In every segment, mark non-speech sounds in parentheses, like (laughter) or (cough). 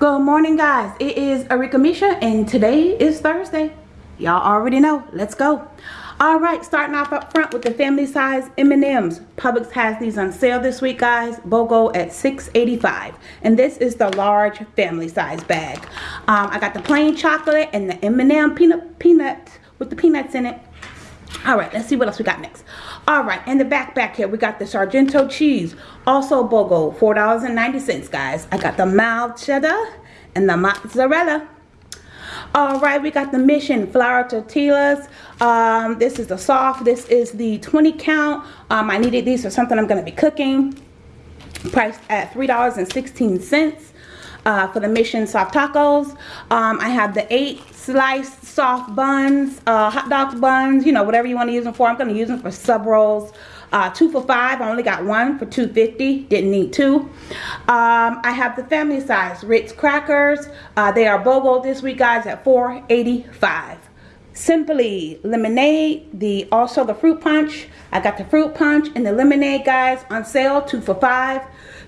morning guys. It is Arika Misha and today is Thursday. Y'all already know. Let's go. All right starting off up front with the family size M&Ms Publix has these on sale this week guys. BOGO at $6.85 and this is the large family size bag. Um, I got the plain chocolate and the M&M peanut peanut with the peanuts in it all right let's see what else we got next. All right in the back back here we got the sargento cheese also bogo four dollars and 90 cents guys. I got the mild cheddar and the mozzarella. All right we got the mission flour tortillas. Um, this is the soft this is the 20 count. Um, i needed these for something i'm going to be cooking. Priced at three dollars and 16 cents uh, for the mission soft tacos. Um, i have the eight sliced soft buns uh, hot dog buns you know whatever you want to use them for. I'm going to use them for sub rolls. Uh, two for five I only got one for 250 didn't need two. Um, I have the family size Ritz crackers. Uh, they are BOGO this week guys at 485 simply lemonade the also the fruit punch I got the fruit punch and the lemonade guys on sale two for five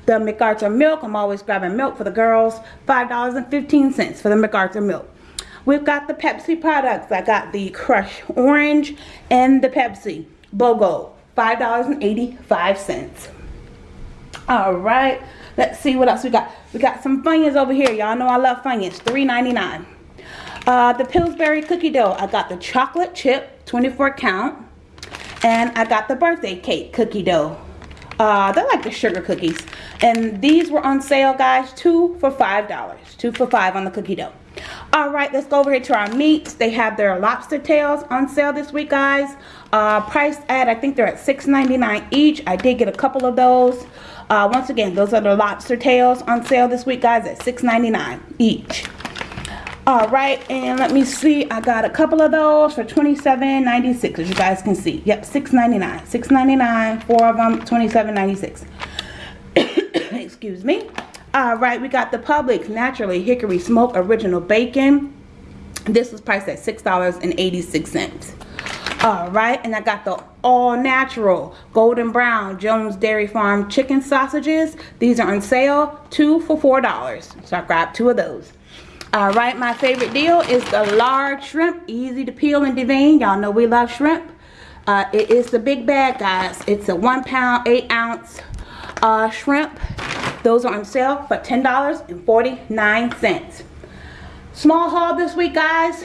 the McArthur milk I'm always grabbing milk for the girls five dollars and fifteen cents for the McArthur milk we've got the Pepsi products I got the Crush Orange and the Pepsi BOGO $5.85. All right, let's see what else we got. We got some Funyuns over here. Y'all know I love Funyuns. $3.99. Uh, the Pillsbury cookie dough. I got the chocolate chip, 24 count. And I got the birthday cake cookie dough. Uh, they're like the sugar cookies. And these were on sale, guys. Two for $5. Two for five on the cookie dough. All right, let's go over here to our meats. They have their lobster tails on sale this week, guys. Uh, priced at, I think they're at $6.99 each. I did get a couple of those. Uh, once again, those are the lobster tails on sale this week, guys, at $6.99 each. All right, and let me see. I got a couple of those for $27.96, as you guys can see. Yep, $6.99. $6.99, four of them, $27.96. (coughs) Excuse me. All right, we got the Publix Naturally Hickory Smoke Original Bacon. This was priced at $6.86 all right and i got the all natural golden brown jones dairy farm chicken sausages these are on sale two for four dollars so i grabbed two of those all right my favorite deal is the large shrimp easy to peel and devein y'all know we love shrimp. Uh, it is the big bag guys. It's a one pound eight ounce uh, shrimp. Those are on sale for ten dollars and 49 cents. Small haul this week guys.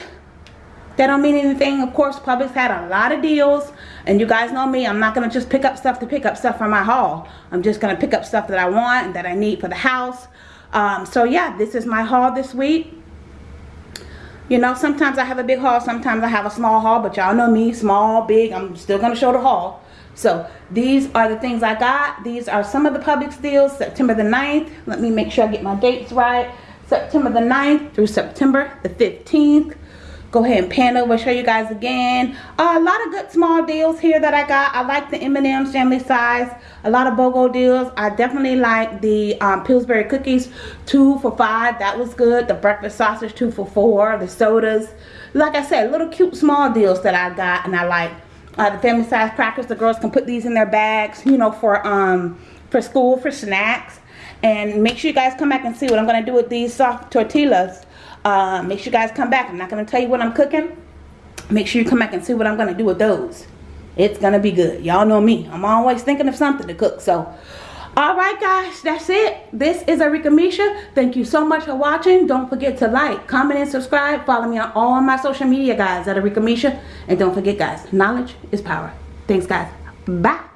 That don't mean anything. Of course Publix had a lot of deals. And you guys know me I'm not gonna just pick up stuff to pick up stuff for my haul. I'm just gonna pick up stuff that I want and that I need for the house um, so yeah this is my haul this week. You know sometimes I have a big haul sometimes I have a small haul but y'all know me small big I'm still gonna show the haul. So these are the things I got. These are some of the Publix deals September the 9th let me make sure I get my dates right. September the 9th through September the 15th go ahead and pan over show you guys again. Uh, a lot of good small deals here that I got. I like the M&M's family size. A lot of BOGO deals. I definitely like the um, Pillsbury cookies two for five. That was good. The breakfast sausage two for four. The sodas. Like I said little cute small deals that I got and I like. Uh, the family size crackers the girls can put these in their bags you know for um for school for snacks and make sure you guys come back and see what I'm going to do with these soft tortillas uh, make sure you guys come back. I'm not going to tell you what I'm cooking. Make sure you come back and see what I'm going to do with those. It's going to be good. Y'all know me. I'm always thinking of something to cook. So, alright guys, that's it. This is Arika Misha. Thank you so much for watching. Don't forget to like, comment, and subscribe. Follow me on all my social media, guys, at Arika Misha. And don't forget, guys, knowledge is power. Thanks, guys. Bye.